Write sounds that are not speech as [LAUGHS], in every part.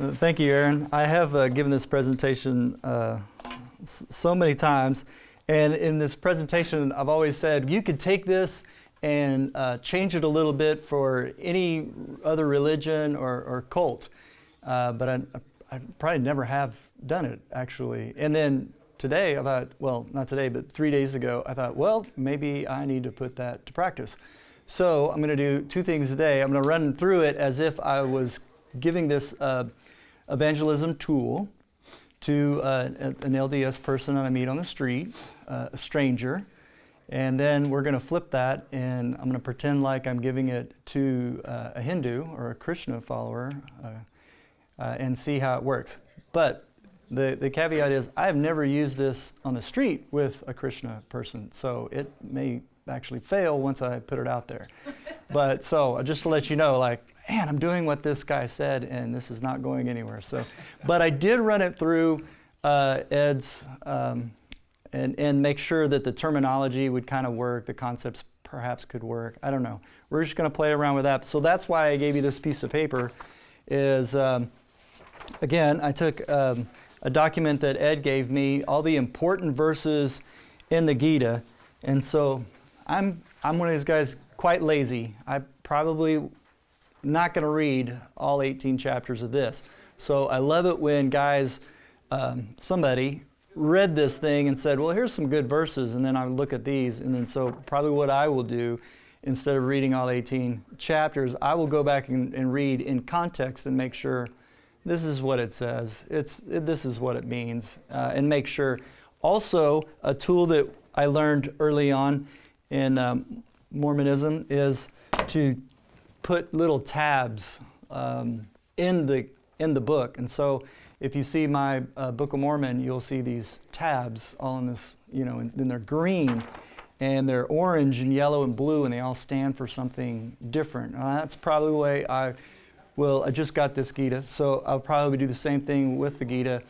Uh, Thank you, Aaron. I have uh, given this presentation uh, so many times, and in this presentation, I've always said you could take this and uh, change it a little bit for any other religion or, or cult, uh, but I, I probably never have done it actually. And then today, I thought, well, not today, but three days ago, I thought, well, maybe I need to put that to practice. So I'm going to do two things today. I'm going to run through it as if I was giving this uh, evangelism tool to uh, an LDS person that I meet on the street, uh, a stranger, and then we're going to flip that and I'm going to pretend like I'm giving it to uh, a Hindu or a Krishna follower uh, uh, and see how it works. But the, the caveat is I have never used this on the street with a Krishna person, so it may actually fail once I put it out there. [LAUGHS] but so just to let you know, like, man, I'm doing what this guy said, and this is not going anywhere. So, but I did run it through uh, Ed's um, and and make sure that the terminology would kind of work, the concepts perhaps could work. I don't know. We're just going to play around with that. So that's why I gave you this piece of paper. Is um, again, I took um, a document that Ed gave me, all the important verses in the Gita, and so I'm I'm one of these guys quite lazy. I probably not going to read all 18 chapters of this. So I love it when guys, um, somebody read this thing and said, well, here's some good verses, and then I look at these, and then so probably what I will do, instead of reading all 18 chapters, I will go back and, and read in context and make sure this is what it says, it's, it, this is what it means, uh, and make sure. Also, a tool that I learned early on in um, Mormonism is to put little tabs um, in the in the book. And so, if you see my uh, Book of Mormon, you'll see these tabs all in this, you know, and, and they're green, and they're orange and yellow and blue, and they all stand for something different. That's probably the way I will. I just got this Gita, so I'll probably do the same thing with the Gita.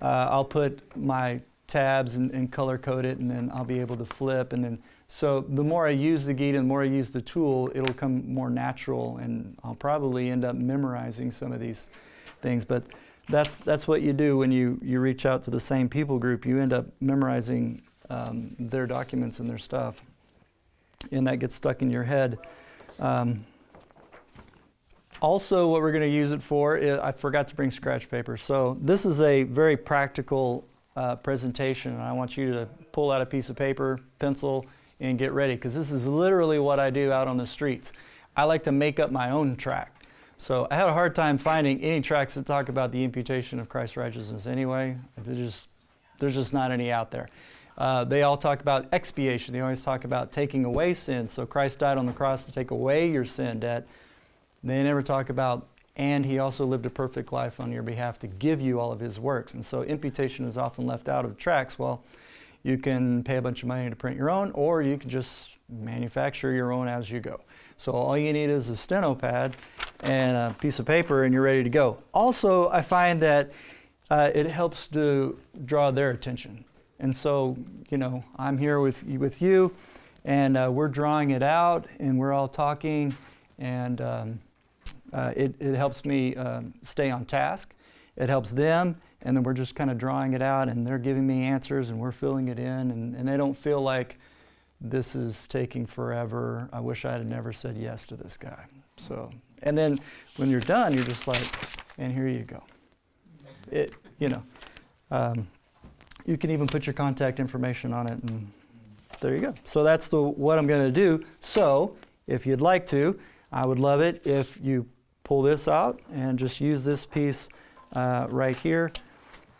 Uh, I'll put my tabs and, and color code it, and then I'll be able to flip, and then so the more I use the Gita, and the more I use the tool, it'll come more natural, and I'll probably end up memorizing some of these things. But that's that's what you do when you you reach out to the same people group. You end up memorizing um, their documents and their stuff, and that gets stuck in your head. Um, also, what we're going to use it for, is, I forgot to bring scratch paper. So this is a very practical uh, presentation, and I want you to pull out a piece of paper, pencil, and get ready because this is literally what I do out on the streets. I like to make up my own track. So I had a hard time finding any tracks that talk about the imputation of Christ's righteousness anyway. There's just, there's just not any out there. Uh, they all talk about expiation. They always talk about taking away sin. So Christ died on the cross to take away your sin debt. They never talk about, and he also lived a perfect life on your behalf to give you all of his works. And so imputation is often left out of tracks. Well, you can pay a bunch of money to print your own, or you can just manufacture your own as you go. So all you need is a steno pad and a piece of paper, and you're ready to go. Also, I find that uh, it helps to draw their attention. And so, you know, I'm here with, with you, and uh, we're drawing it out, and we're all talking, and um, uh, it, it helps me um, stay on task. It helps them, and then we're just kind of drawing it out, and they're giving me answers, and we're filling it in, and, and they don't feel like this is taking forever. I wish I had never said yes to this guy. So, and then when you're done, you're just like, and here you go. It, you know, um, you can even put your contact information on it, and there you go. So that's the what I'm going to do. So, if you'd like to, I would love it if you pull this out and just use this piece uh, right here.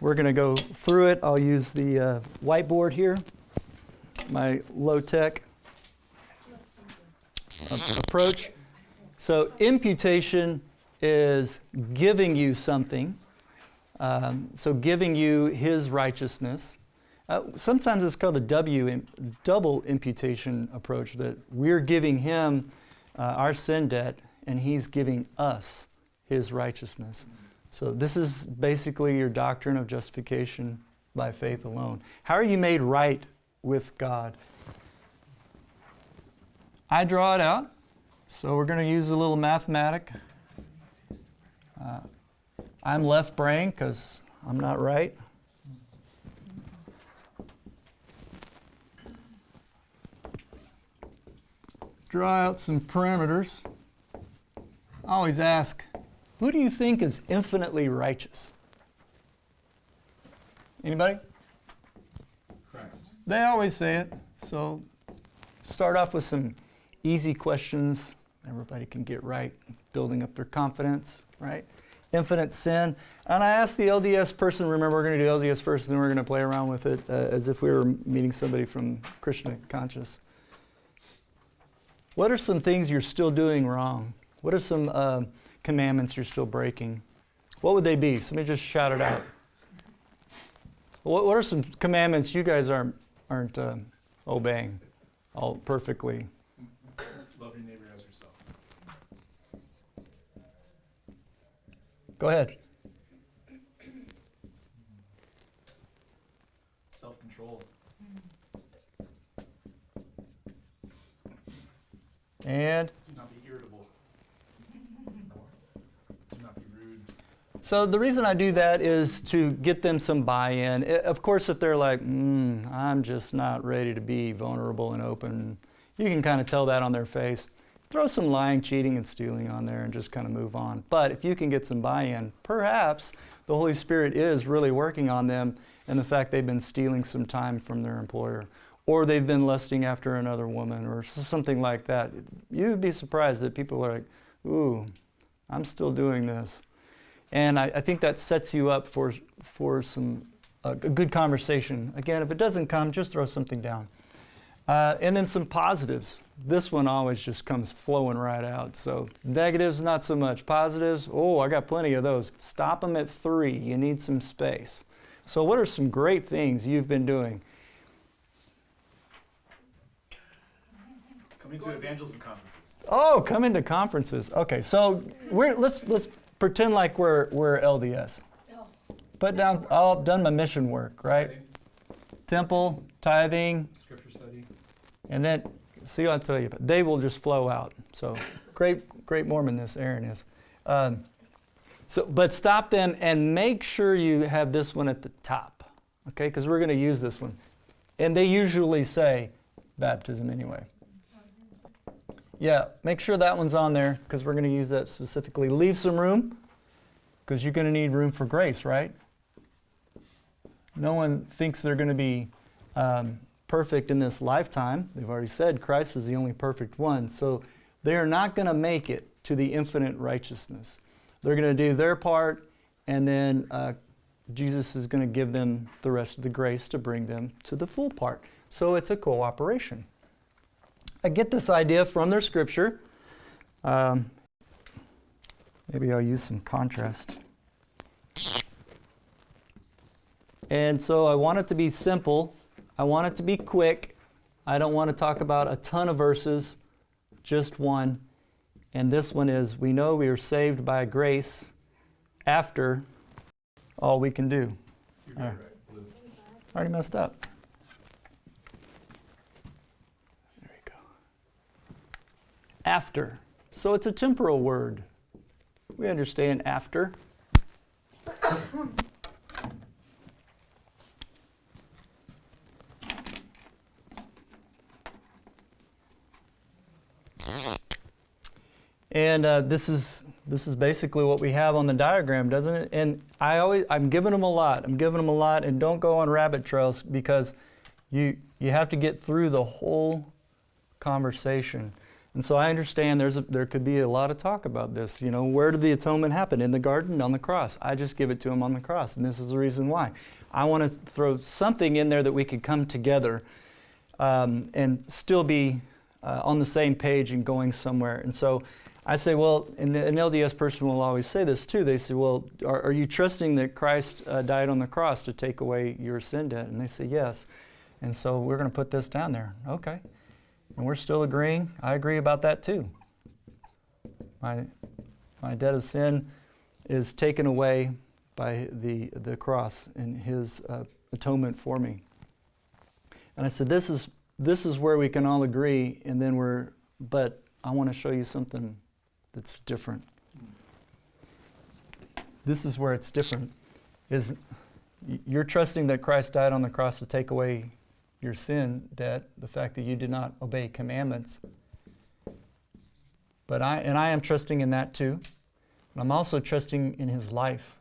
We're going to go through it. I'll use the uh, whiteboard here, my low-tech approach. So imputation is giving you something. Um, so giving you his righteousness. Uh, sometimes it's called the W, double imputation approach, that we're giving him uh, our sin debt and he's giving us his righteousness. So this is basically your doctrine of justification by faith alone. How are you made right with God? I draw it out. So we're going to use a little mathematic. Uh, I'm left brain because I'm not right. Draw out some parameters. I always ask, who do you think is infinitely righteous? Anybody? Christ. They always say it. So start off with some easy questions everybody can get right, building up their confidence, right? Infinite sin. And I asked the LDS person, remember, we're going to do LDS first, and then we're going to play around with it uh, as if we were meeting somebody from Krishna conscious. What are some things you're still doing wrong? What are some uh, commandments you're still breaking? What would they be? Somebody just shout it out. What, what are some commandments you guys aren't, aren't uh, obeying all perfectly? Love your neighbor as yourself. Go ahead. Self control. And Do not be irritable. Do not be rude. So the reason I do that is to get them some buy-in. Of course, if they're like, mm, "I'm just not ready to be vulnerable and open," you can kind of tell that on their face. Throw some lying, cheating, and stealing on there, and just kind of move on. But if you can get some buy-in, perhaps the Holy Spirit is really working on them, and the fact they've been stealing some time from their employer, or they've been lusting after another woman, or something like that. You'd be surprised that people are like, "Ooh, I'm still doing this." And I, I think that sets you up for, for some, a good conversation. Again, if it doesn't come, just throw something down. Uh, and then some positives. This one always just comes flowing right out. So negatives, not so much. Positives, oh, I got plenty of those. Stop them at three. You need some space. So, what are some great things you've been doing? Coming to evangelism conferences. Oh, come into conferences. Okay, so we're, let's, let's pretend like we're, we're LDS. Put down, oh, I've done my mission work, right? Temple, tithing, Scripture study. and then, see what I'll tell you, but they will just flow out. So, great, great Mormon this Aaron is. Um, so, but stop them and make sure you have this one at the top, okay? Because we're going to use this one. And they usually say baptism anyway. Yeah, make sure that one's on there because we're going to use that specifically. Leave some room because you're going to need room for grace, right? No one thinks they're going to be um, perfect in this lifetime. They've already said Christ is the only perfect one. So they are not going to make it to the infinite righteousness. They're going to do their part, and then uh, Jesus is going to give them the rest of the grace to bring them to the full part. So it's a cooperation. I get this idea from their scripture. Um, maybe I'll use some contrast. And so I want it to be simple. I want it to be quick. I don't want to talk about a ton of verses, just one. And this one is We know we are saved by grace after all we can do. All right, right. right. Blue. Already messed up. There we go. After. So it's a temporal word. We understand after. And uh, this is this is basically what we have on the diagram, doesn't it? And I always I'm giving them a lot. I'm giving them a lot, and don't go on rabbit trails because you you have to get through the whole conversation. And so I understand there's a, there could be a lot of talk about this. You know, where did the atonement happen? In the garden, on the cross. I just give it to him on the cross, and this is the reason why. I want to throw something in there that we could come together um, and still be uh, on the same page and going somewhere. And so I say, well, and the, an LDS person will always say this too. They say, well, are, are you trusting that Christ uh, died on the cross to take away your sin debt? And they say, yes. And so we're going to put this down there. Okay. And we're still agreeing. I agree about that too. My, my debt of sin is taken away by the, the cross and his uh, atonement for me. And I said, this is, this is where we can all agree, and then we're, but I want to show you something that's different. this is where it's different. Is you're trusting that Christ died on the cross to take away your sin debt, the fact that you did not obey commandments. But I and I am trusting in that too. But I'm also trusting in his life.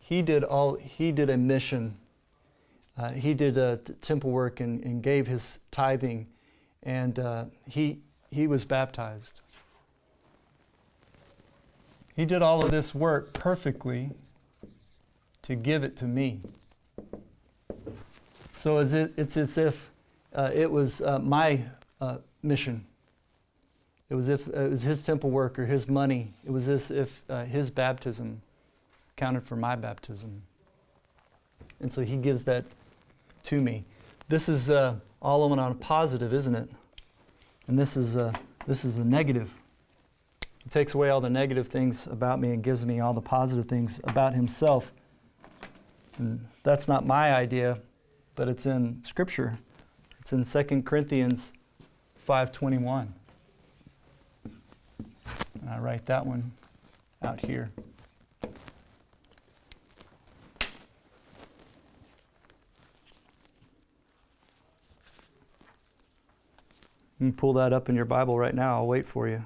He did all he did a mission. Uh, he did t- temple work and, and gave his tithing and uh, he he was baptized. He did all of this work perfectly to give it to me. So as it, it's as if uh, it was uh, my uh, mission. It was if it was his temple work or his money. It was as if uh, his baptism counted for my baptism. And so he gives that to me. This is uh, all on a positive, isn't it? And this is uh, this is a negative. He takes away all the negative things about me and gives me all the positive things about himself. And that's not my idea, but it's in Scripture. It's in 2 Corinthians 5.21. And I write that one out here. You can pull that up in your Bible right now. I'll wait for you.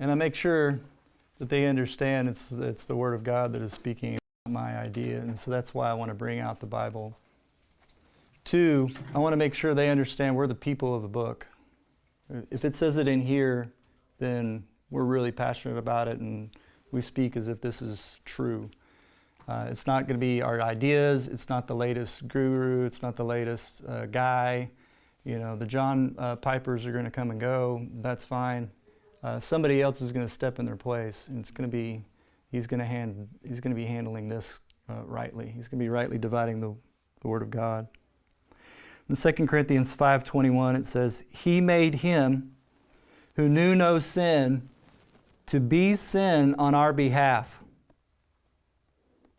And I make sure that they understand it's, it's the Word of God that is speaking, my idea. And so that's why I want to bring out the Bible. Two, I want to make sure they understand we're the people of the book. If it says it in here, then we're really passionate about it and we speak as if this is true. Uh, it's not going to be our ideas. It's not the latest guru. It's not the latest uh, guy. You know, the John uh, Pipers are going to come and go. That's fine. Uh, somebody else is going to step in their place, and it's going to be he's going to hand he's going to be handling this uh, rightly. He's going to be rightly dividing the, the word of God. In 2 Corinthians 5:21 it says, "He made him who knew no sin to be sin on our behalf."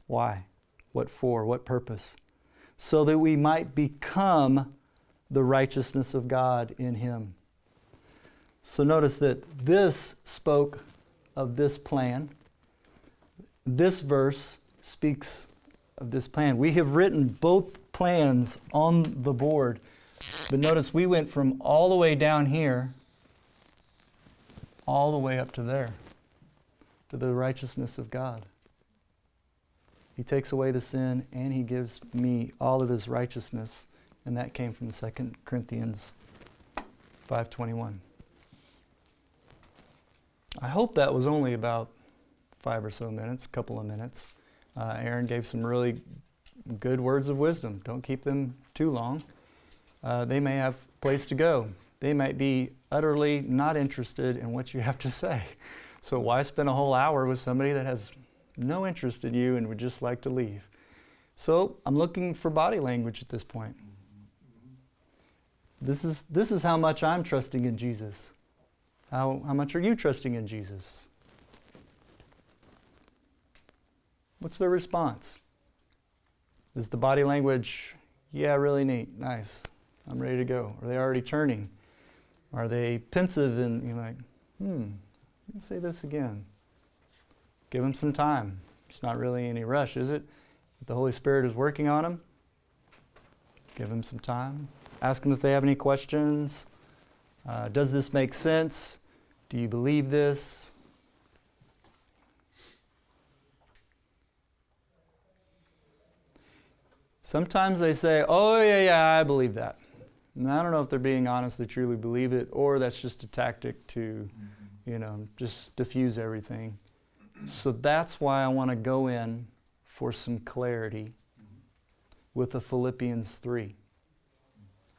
Why? What for? What purpose? So that we might become the righteousness of God in him. So notice that this spoke of this plan. This verse speaks of this plan. We have written both plans on the board. But notice we went from all the way down here all the way up to there to the righteousness of God. He takes away the sin and he gives me all of his righteousness and that came from 2 Corinthians 5:21. I hope that was only about five or so minutes, a couple of minutes. Uh, Aaron gave some really good words of wisdom. Don't keep them too long. Uh, they may have place to go. They might be utterly not interested in what you have to say. So why spend a whole hour with somebody that has no interest in you and would just like to leave? So I'm looking for body language at this point. This is, this is how much I'm trusting in Jesus. How, how much are you trusting in Jesus? What's their response? Is the body language, yeah, really neat, nice, I'm ready to go? Are they already turning? Are they pensive and you're like, hmm, let's say this again? Give them some time. It's not really any rush, is it? If the Holy Spirit is working on them, give them some time. Ask them if they have any questions. Uh, does this make sense? Do you believe this? Sometimes they say, oh, yeah, yeah, I believe that. And I don't know if they're being honest, they truly believe it, or that's just a tactic to, mm-hmm. you know, just diffuse everything. So that's why I want to go in for some clarity with the Philippians 3.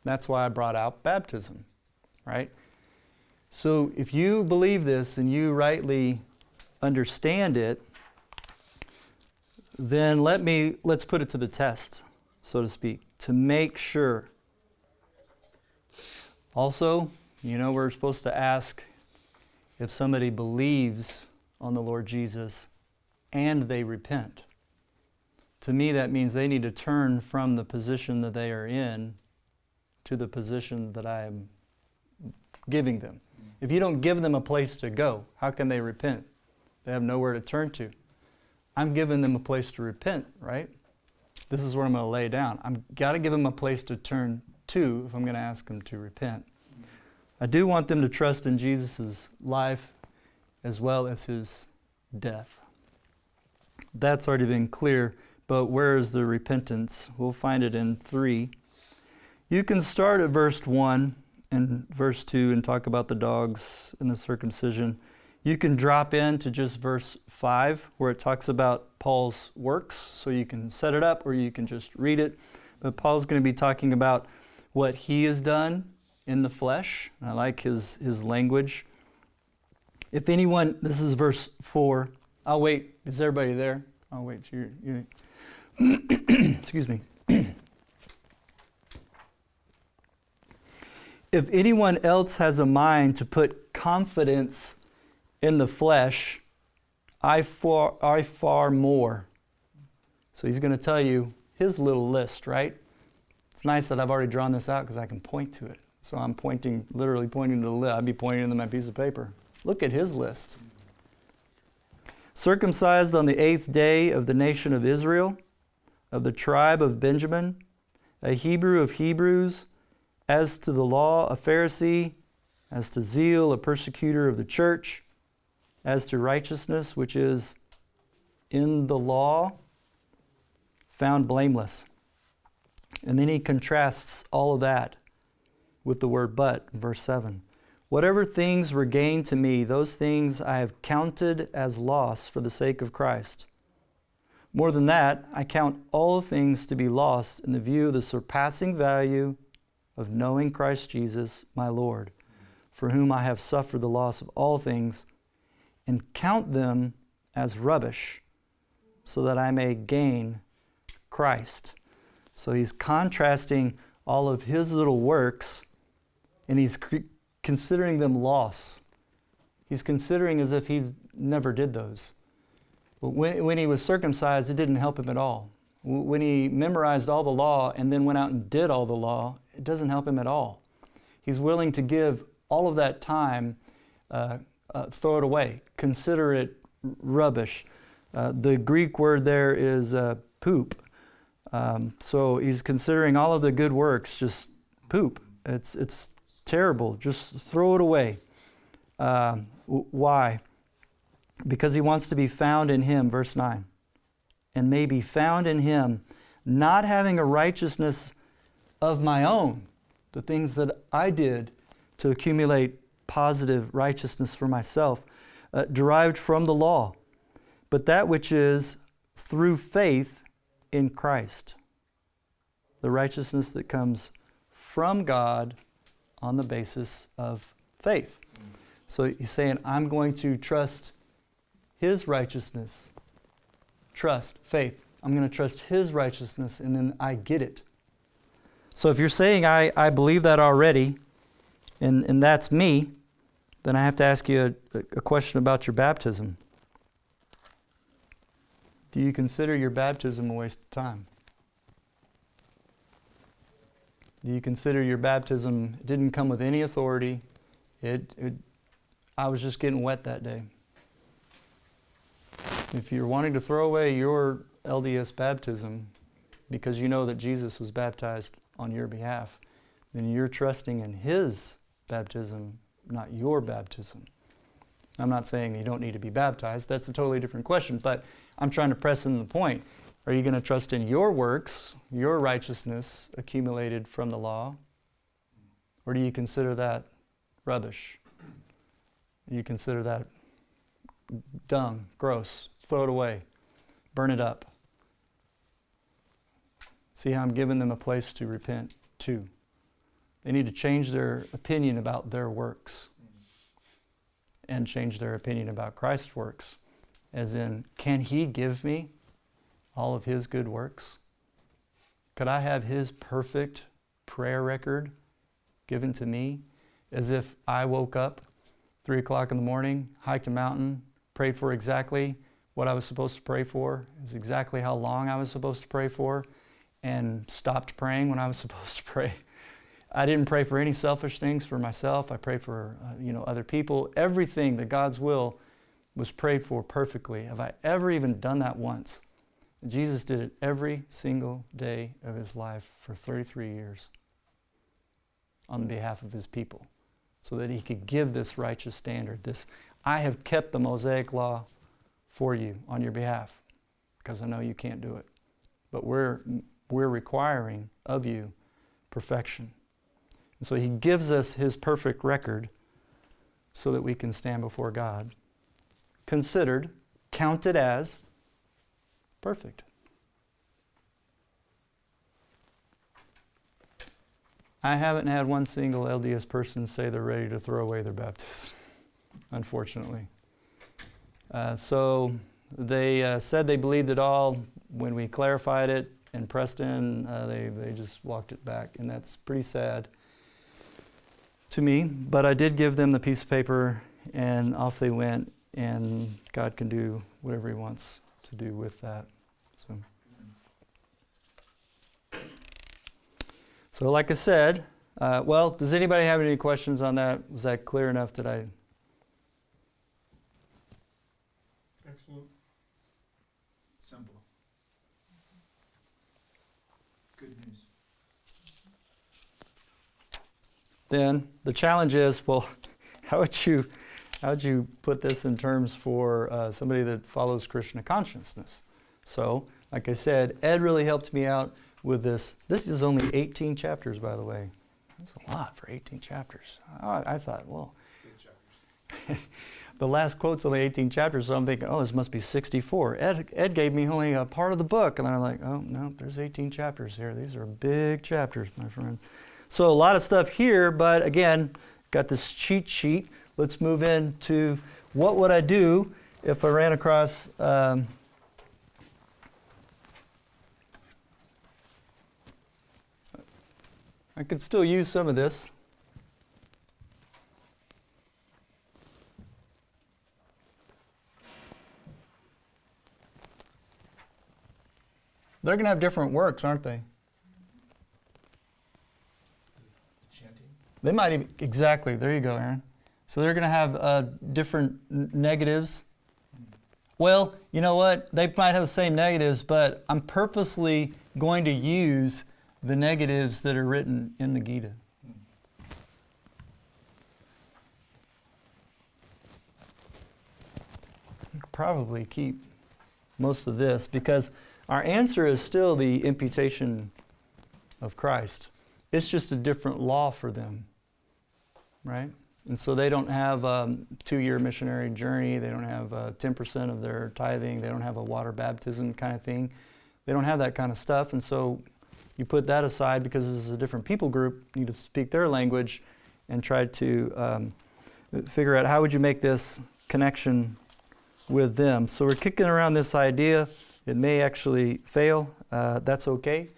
That's why I brought out baptism, right? So if you believe this and you rightly understand it, then let me let's put it to the test, so to speak, to make sure. Also, you know we're supposed to ask if somebody believes on the Lord Jesus, and they repent. To me, that means they need to turn from the position that they are in to the position that I am giving them. If you don't give them a place to go, how can they repent? They have nowhere to turn to. I'm giving them a place to repent, right? This is where I'm going to lay down. I've got to give them a place to turn to if I'm going to ask them to repent. I do want them to trust in Jesus' life as well as his death. That's already been clear, but where is the repentance? We'll find it in 3. You can start at verse 1 and verse 2 and talk about the dogs and the circumcision. You can drop into just verse 5 where it talks about Paul's works, so you can set it up or you can just read it. But Paul's going to be talking about what he has done in the flesh. I like his, his language. If anyone, this is verse 4. I'll wait. Is everybody there? I'll wait. You're, you [CLEARS THROAT] excuse me. [CLEARS THROAT] if anyone else has a mind to put confidence in the flesh, I far, I far more. So he's going to tell you his little list, right? It's nice that I've already drawn this out because I can point to it. So I'm pointing, literally pointing to the list. I'd be pointing to my piece of paper. Look at his list. Circumcised on the eighth day of the nation of Israel, of the tribe of Benjamin, a Hebrew of Hebrews, as to the law, a Pharisee, as to zeal, a persecutor of the church, as to righteousness, which is in the law, found blameless. And then he contrasts all of that with the word but, verse 7. Whatever things were gained to me, those things I have counted as loss for the sake of Christ. More than that, I count all things to be lost in the view of the surpassing value of knowing Christ Jesus, my Lord, for whom I have suffered the loss of all things, and count them as rubbish, so that I may gain Christ. So he's contrasting all of his little works, and he's considering them loss. He's considering as if he's never did those. But when, when he was circumcised, it didn't help him at all. When he memorized all the law and then went out and did all the law, it doesn't help him at all. He's willing to give all of that time, uh, uh, throw it away, consider it rubbish. Uh, the Greek word there is uh, poop. Um, so he's considering all of the good works just poop. It's, it's terrible. Just throw it away. Uh, why? Because he wants to be found in him, verse 9. And may be found in him, not having a righteousness of my own, the things that I did to accumulate positive righteousness for myself, uh, derived from the law, but that which is through faith in Christ. The righteousness that comes from God on the basis of faith. So he's saying, I'm going to trust his righteousness. Trust, faith. I'm going to trust his righteousness, and then I get it. So if you're saying, I, I believe that already, and, and that's me, then I have to ask you a, a question about your baptism. Do you consider your baptism a waste of time? Do you consider your baptism didn't come with any authority? It, it, I was just getting wet that day. If you're wanting to throw away your LDS baptism because you know that Jesus was baptized on your behalf, then you're trusting in His baptism, not your baptism. I'm not saying you don't need to be baptized, that's a totally different question, but I'm trying to press in the point. Are you going to trust in your works, your righteousness accumulated from the law? Or do you consider that rubbish? You consider that dung, gross, throw it away, burn it up. See how I'm giving them a place to repent too. They need to change their opinion about their works and change their opinion about Christ's works. As in, can He give me all of His good works? Could I have His perfect prayer record given to me as if I woke up three o'clock in the morning, hiked a mountain, prayed for exactly what I was supposed to pray for, is exactly how long I was supposed to pray for, and stopped praying when I was [LAUGHS] supposed to pray. I didn't pray for any selfish things for myself. I prayed for uh, you know other people. Everything that God's will was prayed for perfectly. Have I ever even done that once? Jesus did it every single day of his life for 33 years on behalf of his people so that he could give this righteous standard. This I have kept the Mosaic law for you on your behalf because I know you can't do it. But we're we're requiring of you perfection. And so he gives us his perfect record so that we can stand before God, considered, counted as perfect. I haven't had one single LDS person say they're ready to throw away their baptism, [LAUGHS] unfortunately. Uh, so they uh, said they believed it all. When we clarified it in Preston, uh, they, they just walked it back, and that's pretty sad to me. But I did give them the piece of paper, and off they went, and God can do whatever He wants to do with that. So. So, like I said, uh, well, does anybody have any questions on that? Was that clear enough? Did I? Excellent. Simple. Good news. Then the challenge is, well, [LAUGHS] how would you, how would you put this in terms for uh, somebody that follows Krishna consciousness? So, like I said, Ed really helped me out with this. This is only 18 chapters, by the way. That's a lot for 18 chapters. I, I thought, well, [LAUGHS] the last quote's only 18 chapters, so I'm thinking, oh, this must be 64. Ed, Ed gave me only a part of the book, and I'm like, oh, no, there's 18 chapters here. These are big chapters, my friend. So a lot of stuff here, but again, got this cheat sheet. Let's move into what would I do if I ran across um, I could still use some of this. They're going to have different works, aren't they? They might even, exactly, there you go, Aaron. So they're going to have uh, different negatives. Well, you know what? They might have the same negatives, but I'm purposely going to use the negatives that are written in the Gita. You could probably keep most of this because our answer is still the imputation of Christ. It's just a different law for them, right? And so they don't have a two-year missionary journey. They don't have uh, 10% of their tithing. They don't have a water baptism kind of thing. They don't have that kind of stuff. And so you put that aside because this is a different people group. You need to speak their language and try to um, figure out how would you make this connection with them. So we're kicking around this idea. It may actually fail. Uh, that's okay.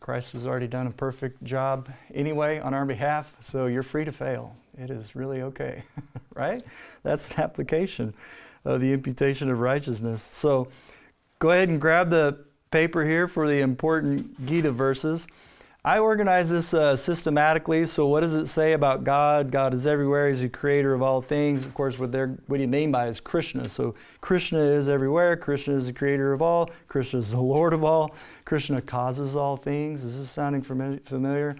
Christ has already done a perfect job anyway on our behalf, so you're free to fail. It is really okay, [LAUGHS] right? That's an application of the imputation of righteousness. So go ahead and grab the paper here for the important Gita verses. I organize this uh, systematically. So, what does it say about God? God is everywhere. He's the creator of all things. Of course, what, they're, what do you mean by is Krishna? So, Krishna is everywhere. Krishna is the creator of all. Krishna is the [LAUGHS] Lord of all. Krishna causes all things. Is this sounding familiar?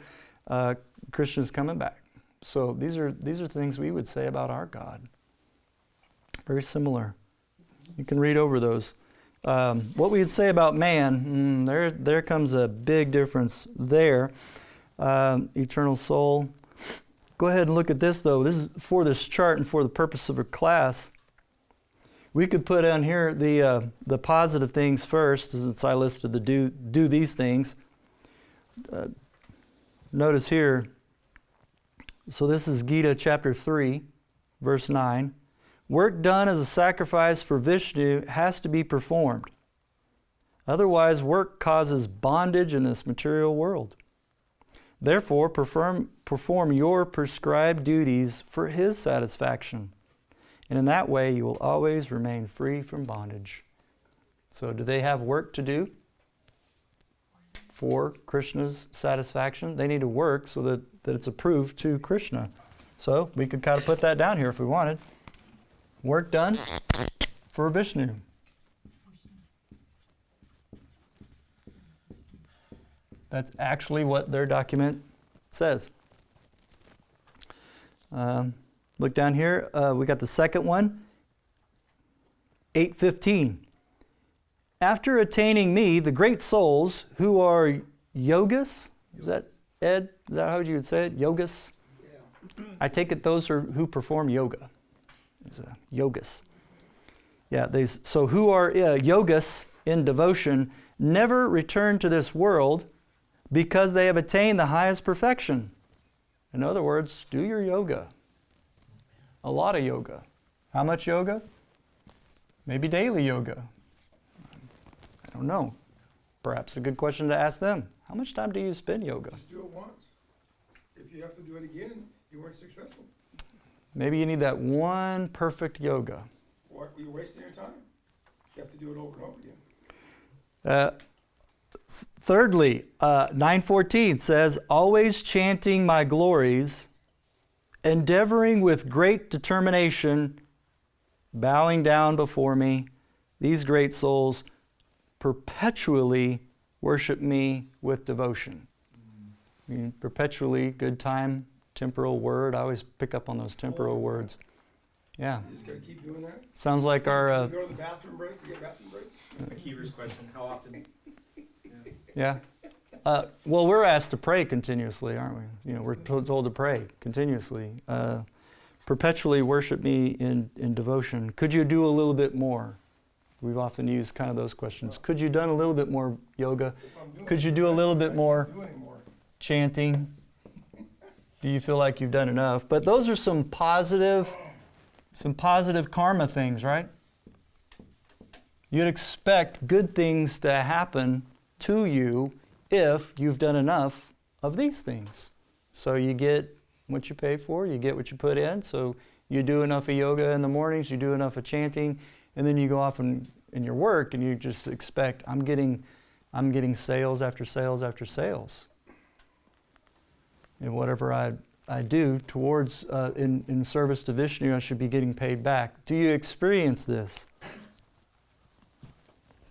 Uh, Krishna is coming back. So, these are, these are things we would say about our God. Very similar. You can read over those. Um, what we'd say about man, mm, there, there comes a big difference there. Um, eternal soul. Go ahead and look at this though. This is for this chart and for the purpose of a class. We could put on here the, uh, the positive things first, since I listed the do, do these things. Uh, notice here, so this is Gita chapter 3, verse 9. Work done as a sacrifice for Vishnu has to be performed. Otherwise, work causes bondage in this material world. Therefore, perform, perform your prescribed duties for His satisfaction. and in that way you will always remain free from bondage. So, do they have work to do for Krishna's satisfaction? They need to work so that, that it's approved to Krishna. So, we could kind of put that down here if we wanted. Work done for Vishnu. That's actually what their document says. Um, look down here. Uh, we got the second one. 815. After attaining me, the great souls who are yogis, is that Ed? Is that how you would say it? Yogas? I take it those are who perform yoga. Yogas. Yeah, these, so who are uh, in devotion never return to this world because they have attained the highest perfection. In other words, do your yoga. A lot of yoga. How much yoga? Maybe daily yoga. I don't know. Perhaps a good question to ask them. How much time do you spend yoga? Just do it once. If you have to do it again, you weren't successful. Maybe you need that one perfect yoga. Or you're wasting your time. You have to do it over and over again. Uh, thirdly, uh, 914 says, always chanting my glories, endeavoring with great determination, bowing down before me, these great souls perpetually worship me with devotion. I mean, perpetually, good time, temporal word. I always pick up on those temporal Always. words. Yeah, You just gotta keep doing that. sounds like our. You Uh, go to the bathroom breaks, you get bathroom breaks. Akiva's question, how often? Yeah. Yeah. Uh, well, we're asked to pray continuously, aren't we? You know, we're told to pray continuously. Uh, perpetually worship me in, in devotion. Could you do a little bit more? We've often used kind of those questions. Could you done a little bit more yoga? If I'm doing Could you do a little bit more chanting? Do you feel like you've done enough? But those are some positive, some positive karma things, right? You'd expect good things to happen to you if you've done enough of these things. So you get what you pay for, you get what you put in. So you do enough of yoga in the mornings, you do enough of chanting, and then you go off and in your work and you just expect I'm getting I'm getting sales after sales after sales. And whatever I, I do towards uh, in, in service to Vishnu, I should be getting paid back. Do you experience this?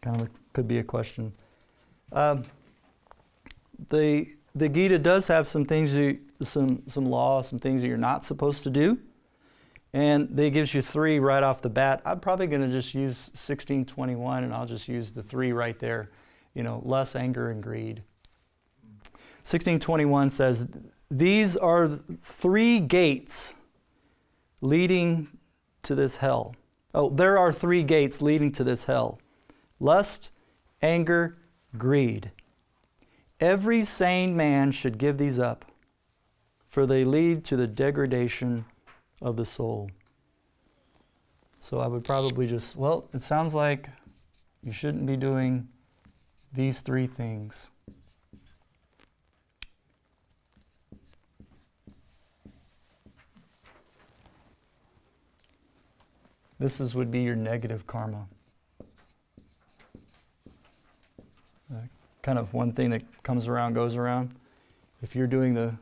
Kind of a, could be a question. Um, the the Gita does have some things you some some laws, some things that you're not supposed to do, and they gives you three right off the bat. I'm probably going to just use 1621, and I'll just use the three right there. You know, less anger, and greed. 1621 says, These are three gates leading to this hell. Oh, there are three gates leading to this hell lust, anger, greed. Every sane man should give these up, for they lead to the degradation of the soul. So I would probably just, well, it sounds like you shouldn't be doing these three things. This is, would be your negative karma. Uh, kind of one thing that comes around goes around. If you're doing the,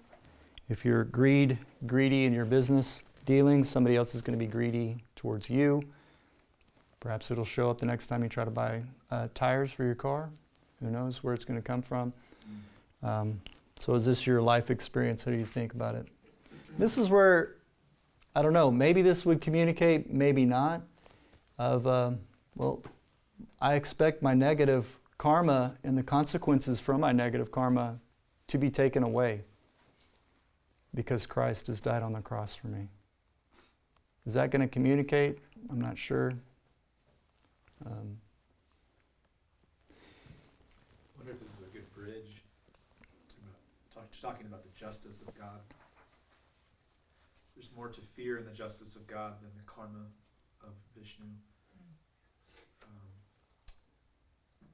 if you're greed, greedy in your business dealings, somebody else is going to be greedy towards you. Perhaps it'll show up the next time you try to buy uh, tires for your car. Who knows where it's going to come from? Um, so, is this your life experience? How do you think about it? This is where I don't know. Maybe this would communicate, maybe not. Of um, well, I expect my negative karma and the consequences from my negative karma to be taken away because Christ has died on the cross for me. Is that going to communicate? I'm not sure. Um, I wonder if this is a good bridge to talk, talking about the justice of God. More to fear in the justice of God than the karma of Vishnu. Um,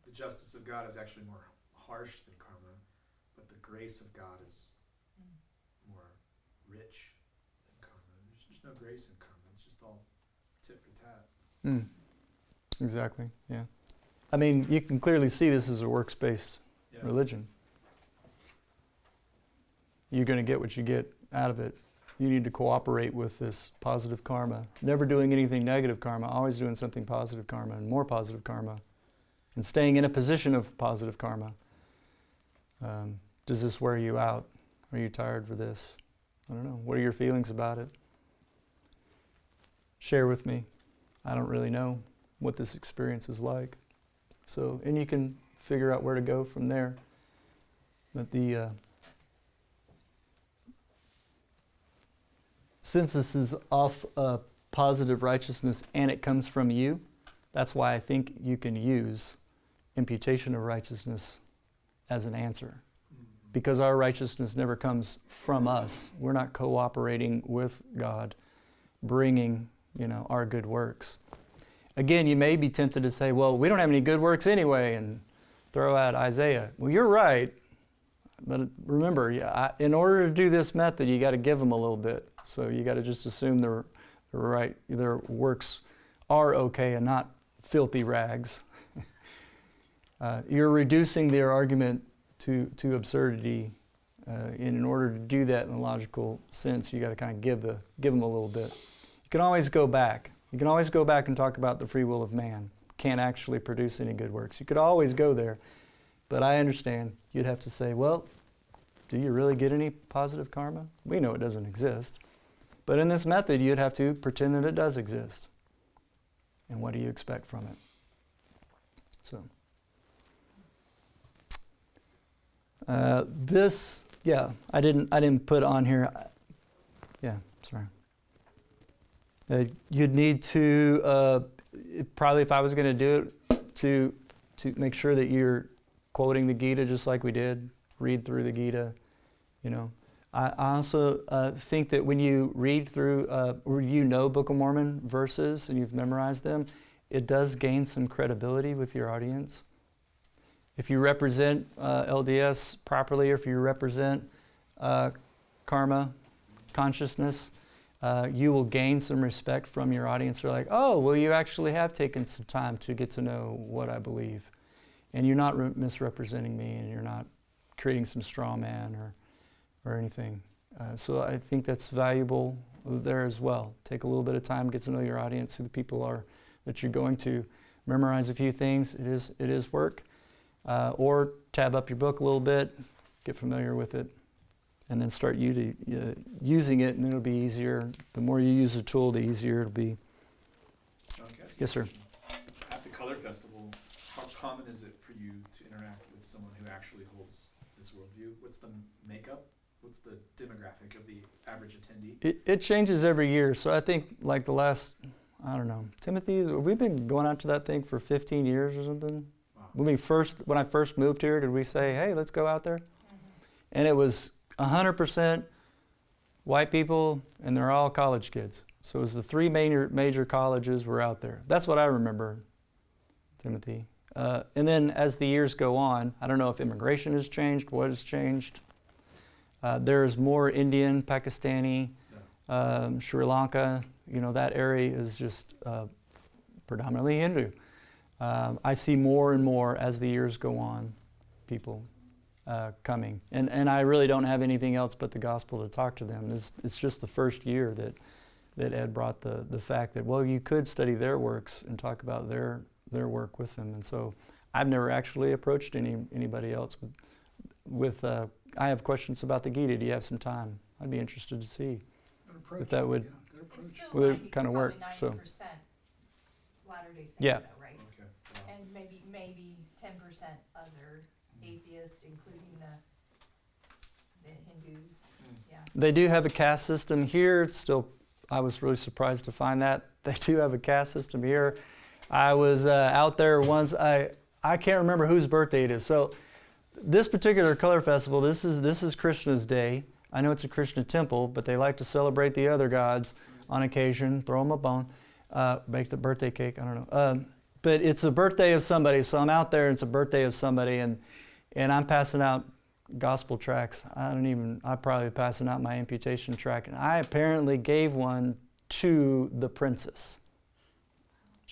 the justice of God is actually more harsh than karma, but the grace of God is more rich than karma. There's, there's no grace in karma. It's just all tit for tat. Mm. Exactly, yeah. I mean, you can clearly see this is a works based Yeah. religion. You're going to get what you get out of it. You need to cooperate with this positive karma. Never doing anything negative karma, always doing something positive karma and more positive karma. And staying in a position of positive karma. Um, does this wear you out? Are you tired for this? I don't know. What are your feelings about it? Share with me. I don't really know what this experience is like. So, and you can figure out where to go from there. But the uh, since this is off uh, positive righteousness and it comes from you, that's why I think you can use imputation of righteousness as an answer. Because our righteousness never comes from us. We're not cooperating with God, bringing you know our good works. Again, you may be tempted to say, "Well, we don't have any good works anyway," and throw out Isaiah. Well, you're right, but remember, yeah, I, in order to do this method, you got to give them a little bit. So you got to just assume their, their right their works are okay and not filthy rags. [LAUGHS] uh, you're reducing their argument to to absurdity. Uh, and in order to do that in a logical sense, you got to kind of give the give them a little bit. You can always go back. You can always go back and talk about the free will of man. Can't actually produce any good works. You could always go there. But I understand you'd have to say, well, do you really get any positive karma? We know it doesn't exist. But in this method, you'd have to pretend that it does exist. And what do you expect from it? So, uh, this, yeah, I didn't, I didn't put on here. Yeah, sorry. Uh, you'd need to uh, probably, if I was going to do it, to to make sure that you're quoting the Gita just like we did. Read through the Gita, you know. I, also uh, think that when you read through, uh, or you know Book of Mormon verses and you've memorized them, it does gain some credibility with your audience. If you represent uh, LDS properly, or if you represent uh, karma, consciousness, uh, you will gain some respect from your audience. They're like, oh, well, you actually have taken some time to get to know what I believe. And you're not re- misrepresenting me, and you're not creating some straw man or, or anything. Uh, so I think that's valuable there as well. Take a little bit of time, get to know your audience, who the people are that you're going to. Memorize a few things. It is, it is work. Uh, or tab up your book a little bit, get familiar with it, and then start u- uh, using it, and it'll be easier. The more you use the tool, the easier it'll be. John, can I ask you a Yes, sir. question? At the Color Festival, how common is it for you to interact with someone who actually holds this worldview? What's the makeup? What's the demographic of the average attendee? It, it changes every year. So I think like the last, I don't know, Timothy, we've been going out to that thing for 15 years or something. Wow. When we first, when I first moved here, did we say, hey, let's go out there? Mm-hmm. And it was 100% white people, and they're all college kids. So it was the three major major colleges were out there. That's what I remember, Timothy. Uh, and then as the years go on, I don't know if immigration has changed, what has changed. Uh, there's more Indian, Pakistani, um, Sri Lanka. You know that area is just uh, predominantly Hindu. Um, I see more and more as the years go on, people uh, coming, and and I really don't have anything else but the gospel to talk to them. This it's just the first year that that Ed brought the the fact that well you could study their works and talk about their their work with them, and so I've never actually approached any anybody else with with. Uh, I have questions about the Gita. Do you have some time? I'd be interested to see. if that would- yeah, good approach. It's still Well, kinda work, so- ninety percent Latter-day Saint Yeah. though, right? Okay. wow. And maybe, maybe ten percent other atheists, including the, the Hindus, Mm. yeah. They do have a caste system here. It's still, I was really surprised to find that [LAUGHS] they do have a caste system here. I was uh, out there once. I I can't remember whose birthday it is. So this particular color festival, this is this is Krishna's day. I know it's a Krishna temple, but they like to celebrate the other gods on occasion. Throw them a bone, uh, make the birthday cake. I don't know. Um, but it's a birthday of somebody, so I'm out there. and It's a birthday of somebody, and and I'm passing out gospel tracks. I don't even, I'm probably passing out my imputation track. And I apparently gave one to the princess.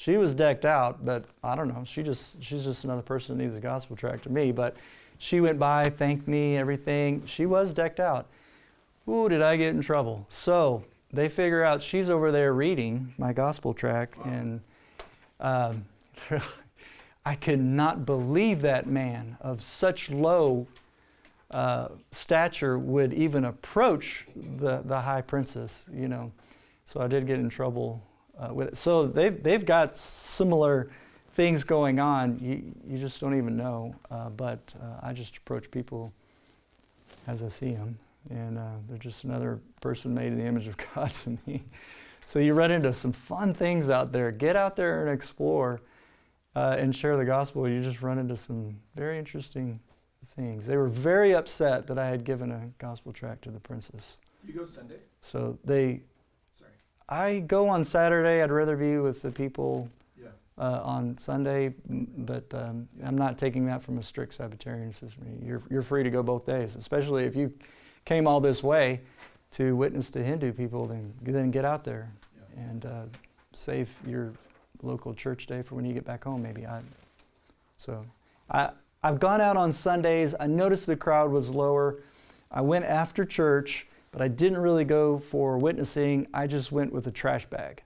She was decked out, but I don't know. She just she's just another person that needs a gospel tract to me. But she went by, thanked me, everything. She was decked out. Ooh, did I get in trouble? So they figure out she's over there reading my gospel tract, and um, [LAUGHS] I could not believe that man of such low uh, stature would even approach the, the high princess, you know. So I did get in trouble uh, with it. So they've, they've got similar things going on. You, you just don't even know. Uh, but uh, I just approach people as I see them. And uh, they're just another person made in the image of [LAUGHS] God to me. So you run into some fun things out there. Get out there and explore uh, and share the gospel. You just run into some very interesting things. They were very upset that I had given a gospel tract to the princess. Do you go Sunday? So they. I go on Saturday. I'd rather be with the people Yeah. uh, on Sunday, but um, I'm not taking that from a strict Sabbatarian system. You're, you're free to go both days, especially if you came all this way to witness to Hindu people, then, then get out there Yeah. and uh, save your local church day for when you get back home, maybe. I, so I, I've gone out on Sundays. I noticed the crowd was lower. I went after church, but I didn't really go for witnessing. I just went with a trash bag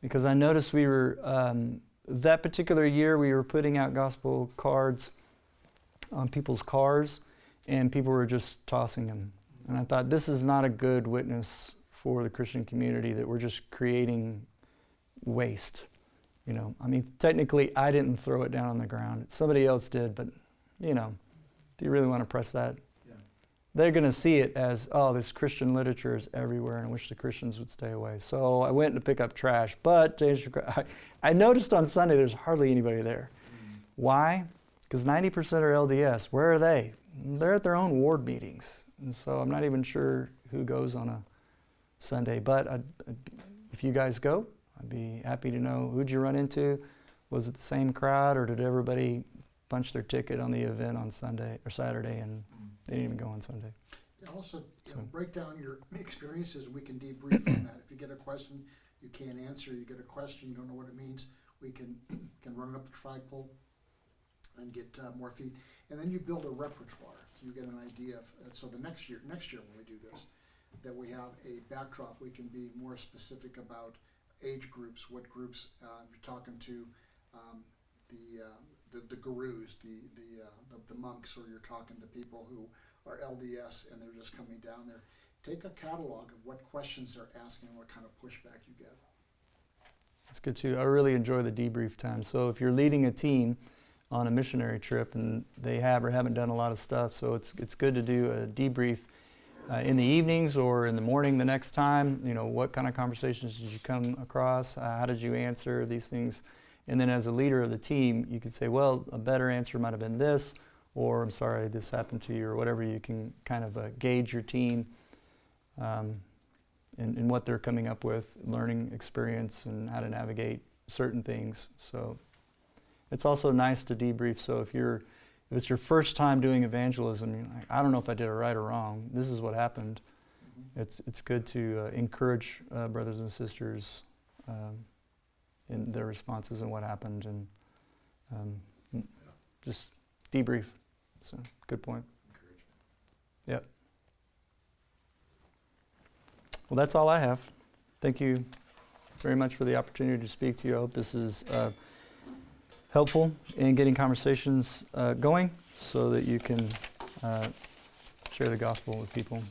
because I noticed we were, um, that particular year, we were putting out gospel cards on people's cars, and people were just tossing them. And I thought, this is not a good witness for the Christian community that we're just creating waste. You know, I mean, technically, I didn't throw it down on the ground. Somebody else did, but, you know, do you really want to press that? They're going to see it as, oh, this Christian literature is everywhere, and I wish the Christians would stay away. So I went to pick up trash, but [LAUGHS] I noticed on Sunday there's hardly anybody there. Why? Because 90% are LDS. Where are they? They're at their own ward meetings. And so I'm not even sure who goes on a Sunday. But I'd, I'd, if you guys go, I'd be happy to know who'd you run into? Was it the same crowd, or did everybody punch their ticket on the event on Sunday or Saturday and they didn't even go on Sunday? Yeah, Also, you know, break down your experiences, we can debrief on that. If you get a question you can't answer, you get a question, you don't know what it means, we can, [CLEARS THROAT] can run it up the flagpole and get uh, more feet. And then you build a repertoire, so you get an idea of, uh, so the next year, next year when we do this, that we have a backdrop, we can be more specific about age groups, what groups, uh, you're talking to, um, the, uh, the, the gurus, the, the, uh, the, the monks, or you're talking to people who are LDS and they're just coming down there. Take a catalog of what questions they're asking, and what kind of pushback you get. That's good too. I really enjoy the debrief time. So if you're leading a team on a missionary trip and they have or haven't done a lot of stuff, so it's it's good to do a debrief uh, in the evenings or in the morning the next time. You know, what kind of conversations did you come across? Uh, how did you answer these things? And then as a leader of the team, you could say, well, a better answer might have been this, or I'm sorry this happened to you, or whatever. You can kind of uh, gauge your team. Um, and, and what they're coming up with, learning experience, and how to navigate certain things. So it's also nice to debrief. So if you're if it's your first time doing evangelism, you're like, I don't know if I did it right or wrong. This is what happened. It's it's good to uh, encourage uh, brothers and sisters um, in their responses and what happened, and um, just debrief. So good point. Encouragement. Well, that's all I have. Thank you very much for the opportunity to speak to you. I hope this is uh, helpful in getting conversations uh, going so that you can uh, share the gospel with people.